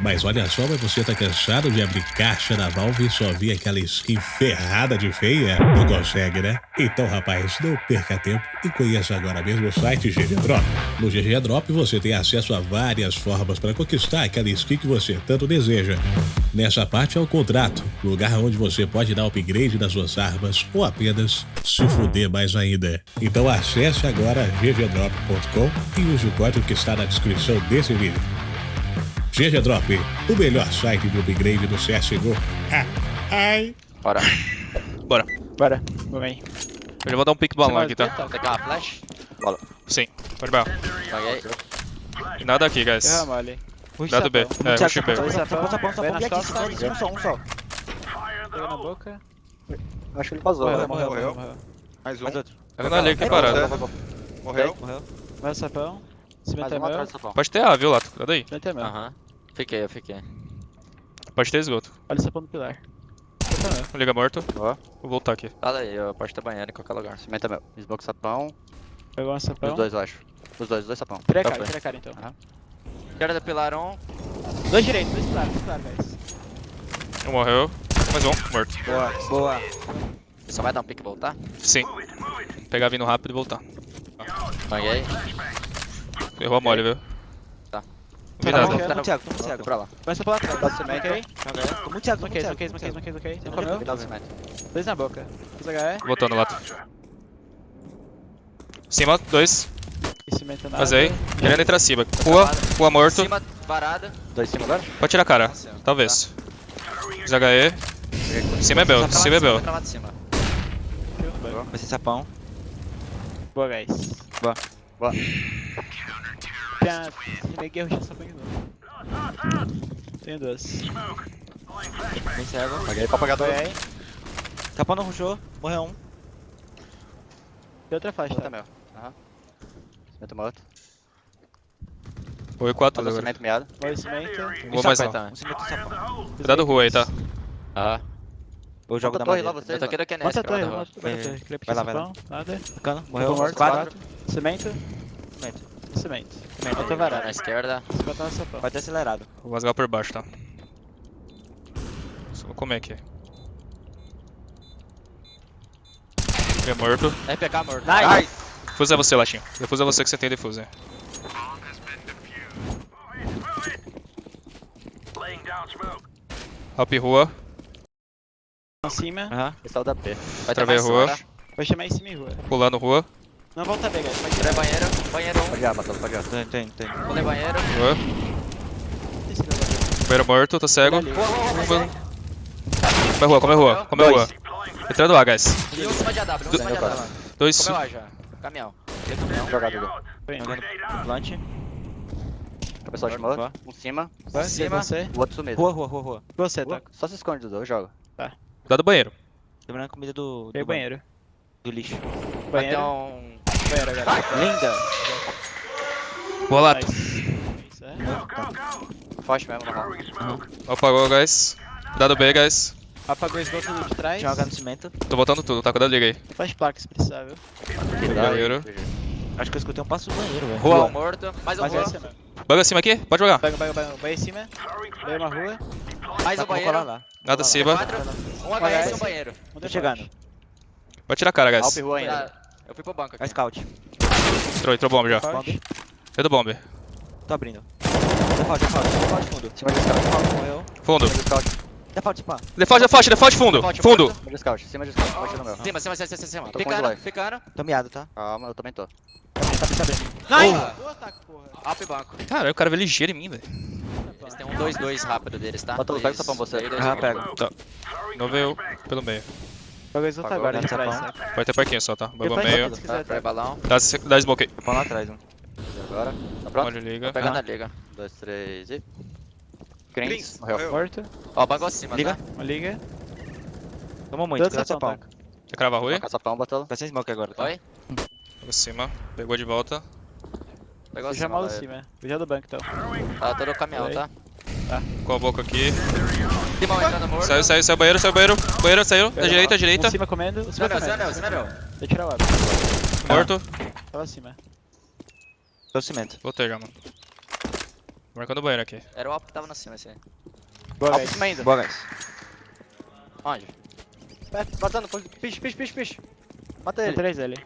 Mas olha só, mas você tá cansado de abrir caixa da Valve e só vir aquela skin ferrada de feia? Não consegue, né? Então, rapaz, não perca tempo e conheça agora mesmo o site GG Drop. No GG Drop você tem acesso a várias formas para conquistar aquela skin que você tanto deseja. Nessa parte é o contrato, lugar onde você pode dar upgrade nas suas armas ou apenas se fuder mais ainda. Então acesse agora ggdrop.com e use o código que está na descrição desse vídeo. GG Drop, o melhor site de upgrade do CSGO. Ah, ai. Bora. Bora. Bora, vamos aí. Eu já vou dar um pique balão aqui, tá? Tem uma flash? Sim. Pode bala. Paguei. Nada aqui, guys. Erra mole. Dado B. É, rush B. Sapão, nas e aqui, um só, um só. Pega na boca. Acho que ele vazou. Morreu, né? morreu, morreu. morreu. morreu. Mais um. Mais outro. Eu não ali vai, vai. Morreu. Morreu. Vai sapão. Cimento Mais é um meu. do sapão. Pode ter A, viu, Lato? Cuidado aí. Cimento é meu. Aham. Fiquei, eu fiquei. Pode ter esgoto. Olha o sapão no pilar. Cimento é. Liga morto. Ó. Vou voltar aqui. Fala aí, eu posso ter banheiro em qualquer lugar. Cimento é meu. Smoke sapão. Pegou um sapão. Os dois, eu acho. Os dois, os dois sapão. Tira a Tá cara, tira a cara então. Cara da pilar 1. Dois direitos, dois pilares, dois pilares, guys. Um morreu. Mais um. Morto. Boa, boa. Só vai dar um pique e voltar? Sim. Pegar vindo rápido e voltar. Paguei. Errou a mole, viu? Tá. Vi Tá muito cego, tô muito Fui cego. pra lá. Sapão lá. Dá cimento. Ok. Tô muito cego, tô muito Smoquei, smoquei, smoquei, smoquei. Você Não comeu? Dá cimento. Dois na boca. Fiz HE. Voltando, Lato. Cima, dois. Cimento nada. Vazei. Querendo entrar cima. Rua. Rua morto. Cima, varada. Dois em cima agora? Pode tirar a cara. Talvez. ZHE. Cima é Bel. Cima é Bel. Vai de cima. Vai ser sapão. Boa, guys. Boa. Boa. Tem a... Neguei de novo. Tenho duas. Bem cego. Paguei pra pagar Foi dois. Sapão não rushou. Morreu um. Tem outra faixa, Cimento é tá? meu. Aham. Cimento morto. Oi, 4 Mandou agora. cimento miado. Morre cimento. Vou mais não. Um cimento e sapão. Cuidado rua aí, tá? Aham. Eu jogo Outra da torre lá, vocês. Eu tô querendo que é nesse, a torre, a Vai, torre. Clipe vai lá, vai lá. nada. Morreu. morto, Quatro. Cimento. Cimento. Cimento. Cimento. Outra Na varada. esquerda. Se botar no sapão. Vai ter acelerado. Vou rasgar por baixo, tá? Só vou comer aqui. É morto. RPK morto. Nice! Defuse é você, Latinho. Defuse é você que você tem defuse. Hop rua. Em cima. Aham. Esse é o da P. Vai Travei rua. Vai chamar em cima e rua. Pulando rua. Não volta B, guys. Pode Tirei tirar. banheiro. Banheiro 1. Pode ir, Matheus, pode ir. Tem, tem, tem. Pulei banheiro. Rua. Banheiro morto, tô cego. Ali. Rua, rua, rua, rua. Come rua, come rua, come rua. Entrando A, guys. E um em cima de AW, um em cima de AW. Dois. Comeu A já. Caminhão. Jogado plant. Cabeçote Boa. morto. Um cima. Vai, cima. Você. O outro sumido. Rua, rua, rua, rua. Você, Rua. tá? Só se esconde, Dudu. Eu jogo. Cuidado do banheiro. Lembrando a comida do. Tem do banheiro. Do lixo. Vai ter Banheiro. um... Banheiro agora. Linda! Boa, Lato. Nice. Isso, é. Forte mesmo, normal. Apagou, guys. Cuidado B, guys. Apagou o esgoto de trás. Joga no cimento. Tô botando tudo, tá? Cuidado, liga aí. Faz placa se precisar, viu? Banheiro. Acho que eu escutei um passo do banheiro, velho. Rua Rua. morto. Mais um rua. é. Banga acima aqui? Pode jogar. Pega, pega, pega. Vai em cima. Vai uma rua. Mais Tá, um banheiro. lá. Nada acima. Um HS e um banheiro. Tô chegando. Pode tirar a cara, Alp guys. rua ainda. Tá, Eu fui pro banco aqui. scout. Entrou, entrou bomb já. Bomb. Dentro do bomb. Tô abrindo. Default, default, default fundo. Cima de scout. Default morreu. Fundo. Default pá. Default, default, default fundo. Default Fundo. Cima de scout. Cima de scout. Ir no meu. Cima, cima, cima, cima, cima. Life. ficando. Tô miado, tá? Calma, eu também tô. Tá tá. Nice! Porra. Up e banco. Caralho, o cara veio ligeiro em mim, velho. Eles têm um 2-2 rápido deles, tá? Bota o- pega o sapão, você. Ah, dois. pego. Não veio pelo meio. Pega o esgoto Pagou, agora de né? Pode ter parquinho só, tá? Bomba Depois meio. Tá, trai tá? balão. Dá, dá smoke aí. Sapão lá atrás, um. E agora? Tá pronto? Olha, liga. Pegando a liga. Dois, três e... Greens. Greens. Morreu. Morto. Ó, banco acima, Liga. tá? Liga. Tomou muito, tá? Quer cravar ruim? Sapão, bota Vai sem smoke agora, tá? Oi? Por cima. Pegou de volta. Pegou acima. mal em vai. cima. Veja do banco, então. Tá todo o caminhão, tá? Com a boca aqui. Saiu, saiu, saiu banheiro, saiu banheiro. Banheiro saiu. Da direita, da direita. Um cima comendo. O cima Cima cima meu, comendo. cima meu. Deixa eu tirar o aba. Morto. Tava acima. Tô cimento. Voltei já, mano. Marcando o banheiro aqui. Era o Alpo que tava na cima esse aí. Boa, guys. cima ainda. Boa, guys. Onde? Perto, Vazando, piche, piche, piche, piche. Mata Tem ele. três ali.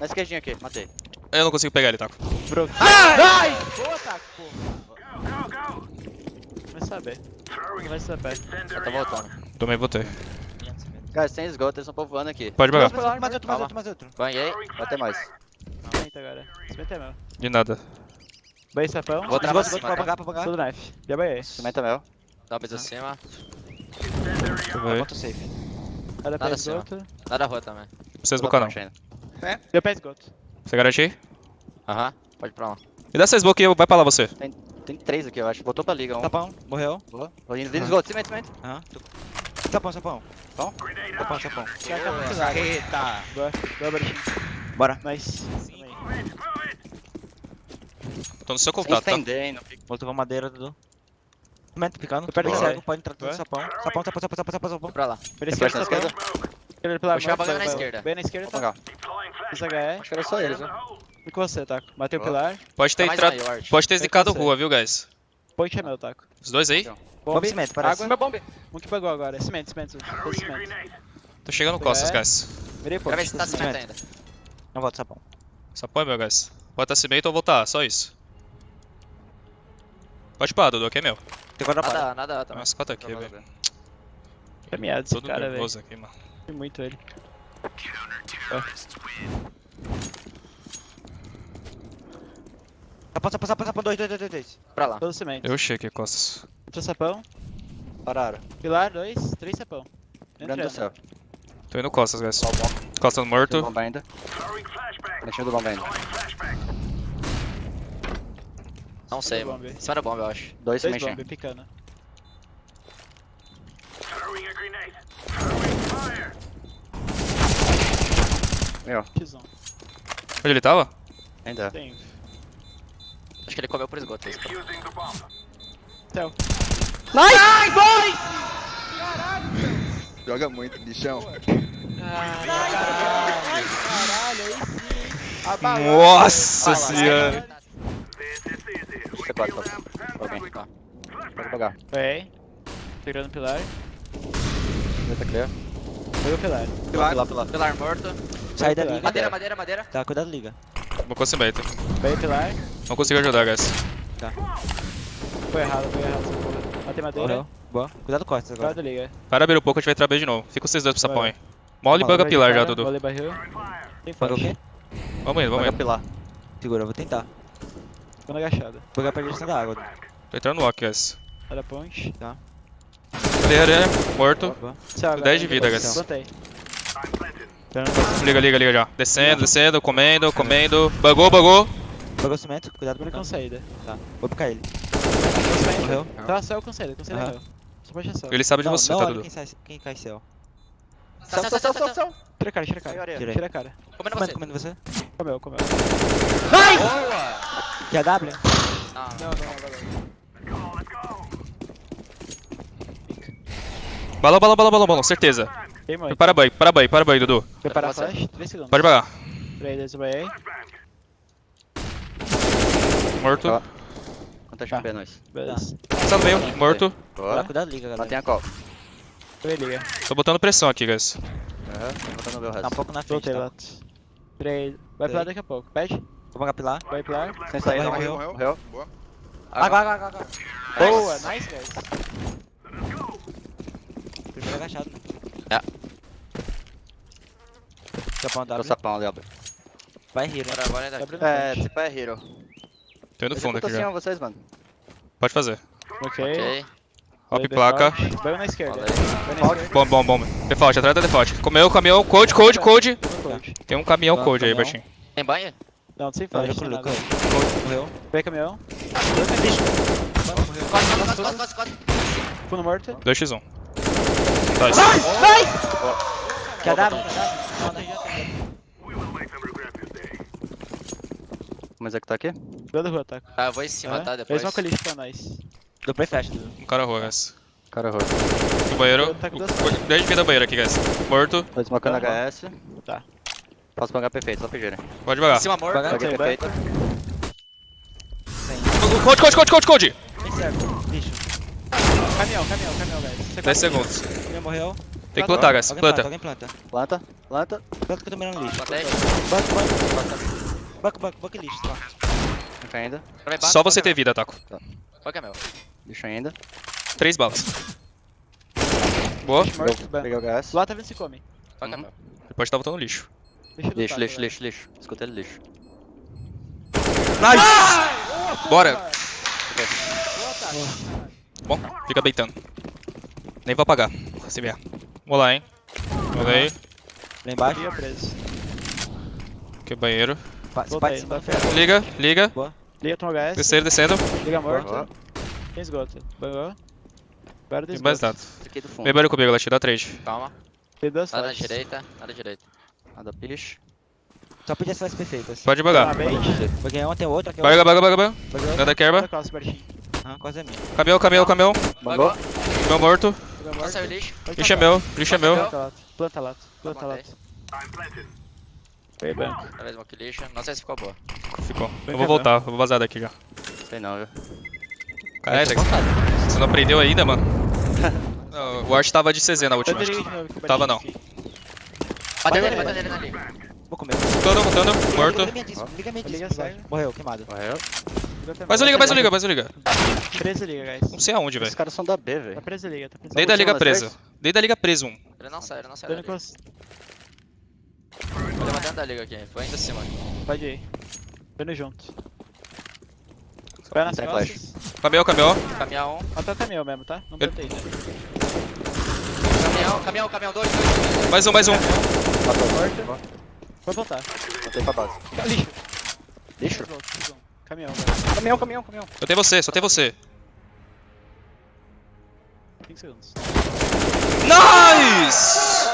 Na esquerdinha aqui, matei. Eu não consigo pegar ele, Taco. Broke. Ai! Boa, Taco, porra. Vai saber. Não vai saber. Eu tô voltando. Tomei, botei. Guys, tem esgoto, eles estão povoando aqui. Pode Mais pegar. outro, mais outro, mais outro, mais outro. Banhei. Vai ter mais. Cimento agora. Cimento é meu. De nada. Banhei sapão. Vou travar cima, pra tá? pagar, pra pagar. Tudo knife. Já banhei. Cimento é meu. Dá um beijo acima. Tomei. Bota safe. Nada pra esgoto. Nada rua também. Vocês Tô bocar na não. Deu pra esgoto. Você garante aí? Aham. Pode ir pra lá. Me dá essa smoke e vai pra lá você. Tem três aqui, eu acho. Botou pra liga um. Tapão, morreu. Boa. Vou indo, vindo esgoto, cimento, cimento. Aham. Sapão, sapão. Pão? Sapão, sapão. Tá largo. Eita. Boa. Boa, Bertinho. Bora. Nice. Tô no seu contato, tá? Voltou pra madeira, Dudu. Cimento picando. Tô perto Pode dele. cego, pode entrar tudo no sapão. Sapão, sapão, sapão, sapão, sapão, sapão. Pra lá. Pela Tem esquerda, sapão. Chegar morte, banho na esquerda. Bem na esquerda, tá? Isso HE. Acho que era só eles, né? E com você, Taco. Matei o pilar. Pode ter Tá entrado. Pode ter zicado rua, viu, guys? Point é meu, Taco. Os dois aí? Bomba e cimento, parece. Água. Meu bombe. Um que pegou agora. Cimento, cimento. Fez cimento. Tô chegando costas, É. guys. Virei Quero ver se tá cimento ainda. Não volta sapão. Só põe, meu, guys. Bota cimento ou voltar, só isso. Pode pá, Dudu, aqui é meu. Tem para. Nada, nada também. Nossa, quatro aqui, velho. Tá miado esse Todo cara, velho. nervoso aqui, mano. Fui muito ele. Sapão, sapão, sapão, sapão. Dois, dois, dois, dois, dois. Pra lá. Todo cimento. Eu cheguei, costas. Outro sapão. Pararam. Pilar, dois. Três sapão. Grande do céu. Tô indo costas, guys. Tem morto. bomba ainda. Mexendo do bomba ainda. Não sei, Bomba. mano. Em cima da bomba, eu acho. Dois se Dois mexendo. bomb picando. Meu, X1. Onde ele tava? ainda. Tem. Acho que ele comeu por esgoto. Esse. Céu. Joga muito, bichão. Caralho, aí sim. Nossa senhora. C4, tá. Alguém. Tá. Pode pagar. Foi. Segurando o pilar. Tá clear. Foi o pilar. Pilar, pilar, pilar. Pilar morto. Sai da Madeira, liga. Madeira, madeira, madeira. Tá, cuidado, liga. Vou com cimento. Veio o pilar. Não consigo ajudar, guys. Foi errado, foi errado essa porra. Matei madeira. Morreu. Boa. Cuidado costas agora. Cuidado, liga. Para abrir um pouco, a gente vai entrar B de novo. Fica vocês dois pro sapão aí. Mole banga Vai pilar já, Dudu. Vôlei barril. Tem o quê? Vamos indo, vamos indo. pilar. Segura, eu vou tentar. Tô na agachada. Vou pegar pra direção da água. Tô entrando no walk, guys. Olha a ponte. Ali, ali, ali. Morto. Boa. Céu, agora. 10 de vida, guys. Plantei. Liga, liga, liga já. Descendo, descendo, comendo, comendo. Bugou, bugou. Pegou cimento, cuidado Ele pra com cá. saída. Tá, vou picar ele. Morreu. Morreu. Tá, céu com saída, com saída Aham. meu. Só pode céu. Ele sabe de não, você, não tá, Dudu? quem, sai, quem cai céu. Céu, céu, céu, céu, céu. Tira a cara, tira a cara. Tira a cara. Comendo Comendo, você. comendo você. Comeu, comeu. Boa! Que é W? Não, Não, não. Balão, balão, balão, balão, balão, certeza. Queimou. Para banho, para banho, para banho, Dudu. Flash. 3 segundos. Pode pagar. 3, 2, banhei. Morto. Ó. Quanto Tá. HP nós? Beleza. Tá no meio, morto. Boa. Boa. Cuidado, liga, galera. Matei a call. Liga. Tô botando pressão aqui, guys. Aham. Tô botando meu Tá um resto. pouco na frente, tá? Lato. 3. Vai pilar daqui a pouco. Pede. Vou pagar pilar. Vai pilar. Sem saída, Morreu, morreu. Morreu. Boa. Água, água, água, água. Boa, nice, guys. Primeiro agachado. É. Sapão Tô W. sapão ali, ó. Vai rir, né? Bora, bora no É, tipo é hero. Tô indo Eu fundo tô aqui já. vocês, mano. Pode fazer. Ok. Ok. Hop Vai placa. Vai na esquerda. Bom, bom, bom. Default, atrás da default. Comeu, caminhão, code, code, code. Tem um caminhão Tá, code aí, baixinho. Tem banho? Não, sem Tá, flash, sem pro nada. Lucas. Morreu. Vai caminhão. Costa, costa, costa, costa, costa. Fundo morto. 2x1. Tá, isso. Que é W? Mas é que tá aqui? Dando rua, tá? Tá, eu vou em cima, É. tá? Depois. Fez uma colite pra nós. Deu play flash, Dudu. Um cara rua, guys. Cara, roxo. No banheiro. Tá com duas 10 de vida banheiro aqui, guys. Morto. Tô desmocando Tá. HS. Tá. Posso pagar perfeito, só pedirem. Pode Em devagar. cima morto. Ok, perfeito. Code, code, code, code, code. Bem certo. Lixo. Caminhão, caminhão, caminhão, guys. 10 segundos. Ele morreu. Tem que plantar, guys. Alguém Planta. Alguém planta. Planta, planta. Planta que eu tô mirando lixo. Banco, banco. Banco, banco, banco e lixo. Tá. Fica ainda. Travei banco, Só você banco ter vida, Taco. Banco é meu. Lixo ainda. Três balas. Boa. Peguei o gás. Lá tá vendo se come. Banco é Uhum. meu. Ele pode estar voltando lixo. Lixo, lutar, lixo, lixo, lixo. Escutei ele lixo. Bora. Boa, tá. Bom, fica beitando. Nem vou apagar. Se vier. Vamos lá, hein. Olhei. Lá embaixo. Liga preso. Aqui é banheiro. Pode, pode. Liga, liga. Liga, toma HS. Descendo, descendo. Liga morto. Boa. Tem esgoto. Bangou. Agora tem Tem mais esgoto. nada. Fiquei do fundo. Vem barulho comigo, ela te dá trade. Calma. Tem duas Nada na direita, nada na direita. Nada piche. Só podia ser as perfeitas. Pode um, tem outro aqui. Baga, baga, baga, baga. Bagou. Nada querba. Aham, quase é minha. Caminhão, caminhão, caminhão. Bangou. Caminhão morto. Nossa, é o lixo. Lixo é meu, lixo é meu. Planta lato. Planta lato. Foi banco. Talvez smoke lixo. Não sei se ficou boa. Ficou. Eu vou voltar, eu vou vazar daqui já. Sei não, viu? Caralho, Dex, você não aprendeu ainda, mano? Não, o Art tava de CZ na última. Tava não. Bateu nele, nele, bate bateu nele na liga. Vou comer. Voltando, voltando, morto. Liga minha disco, liga vai. Morreu, queimado. Morreu. Mais um liga, mais um liga, mais um liga. Preso liga, guys. Não sei aonde, velho. Esses caras são da B, Tá velho. preso liga, tá preso Desde a última liga das preso. três? Desde a liga preso um. Ele não sai, ele não sai Dando da liga. cos... Vou levar dentro da liga aqui. Foi ainda cima. Pode ir. Dando junto. Vai nas Tem costas. Caminhão, caminhão. Caminhão. Até o caminhão mesmo, tá? Não plantei ainda. Caminhão, caminhão, caminhão. Dois. Mais um, mais um. Matou. Morto. Pode voltar. Botei pra base. Lixo. Lixo? Caminhão, velho. Caminhão, caminhão, caminhão. Só tem você, só tem você. 5 segundos. Nice!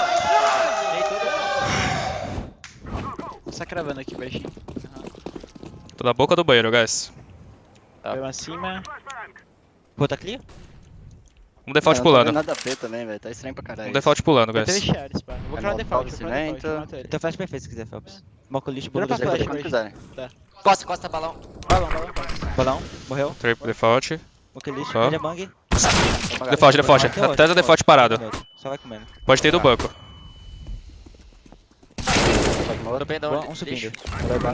Só cravando aqui, baixinho. Tô na boca do banheiro, guys. Tá. Veio acima. Pô, tá clear? Um default eu não pulando. vendo Nada a ver também, velho. Tá estranho pra caralho. Um default pulando, guys. Chares, pá. Vou É cravar no default, vou cravar cimento. default. Tem flash perfeito se quiser, Phelps. Moco lixo, bolo lixo. flash. Quando quiserem. Costa, costa, balão. Balão, balão, balão. Bolão, morreu. Triple default. Moco lixo, ele é bang. Default, default. Até o default parado. Só vai comendo. Pode ter do banco. Tô bem onde? um subindo.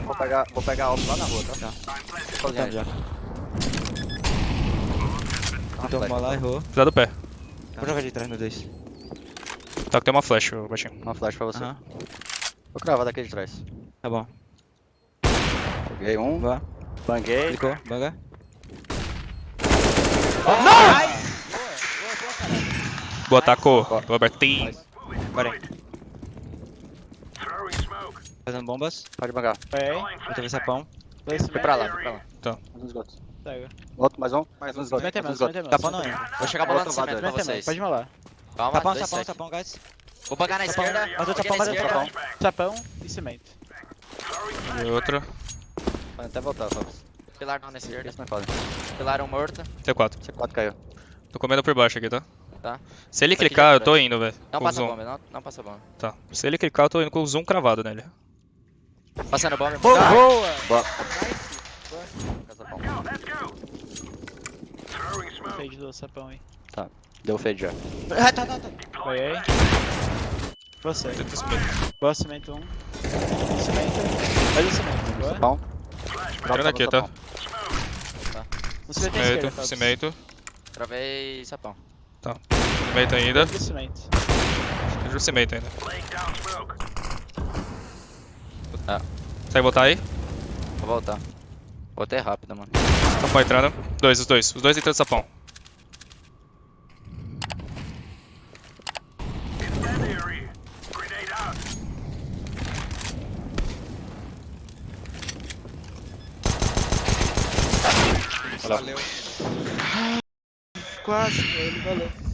Vou pegar, vou pegar alto lá na rua, tá? Tá. Voltando já. Ah, Então, flash. uma lá, errou. Precisa do pé. Vou jogar de trás no 2. Tá, que tem uma flash, baixinho. Uma flash pra você. Vou cravar daqui de trás. tá bom. Peguei um, Boa. banguei. Clicou, banga. Boa, tacou. Boa, Bertinho. Bora aí. Fazendo bombas. Pode bangar. Aí. Vou ter sapão. Dois Foi pra lá, foi pra lá. Tá. Mais um esgoto. Pega. Outro, mais um. Mais um esgoto. Mais um esgoto. mais. Sapão não ainda. Vou chegar bolando Outro lado cimento pra vocês. pode molar. Calma, Sapão, dois sapão, sec. sapão, guys. Vou pagar na Sapão. esquerda. Mais outro sapão, mais outro sapão. Sapão e cimento. E outra. Pode até voltar, Fábio. Pilar não esquerda. Isso não é foda. Pilar um morto. T4. C4 caiu. Tô comendo por baixo aqui, tá? Tá. Se ele já clicar, eu tá. tô indo, velho. Não passa zoom. bomba, não, não passa bomba. Tá. Se ele clicar, eu tô indo com o zoom cravado nele. Passando bomba. Boa! Boa. Fade do sapão aí. Deu fade já. Ah, tá, tá, tá. Vai aí. Você. Boa, cimento um. Cimento. Faz o cimento. Boa. Sapão. Entrando aqui, tá? No cimento é Cimento, Fausto. cimento. Travei sapão. Cimento ainda. Cimento. Vejo o cimento ainda. Ah. Consegue voltar aí? Vou voltar. Voltei rápido, mano. Sapão entrando. Dois, os dois. Os dois entrando sapão. Quase, ele valeu.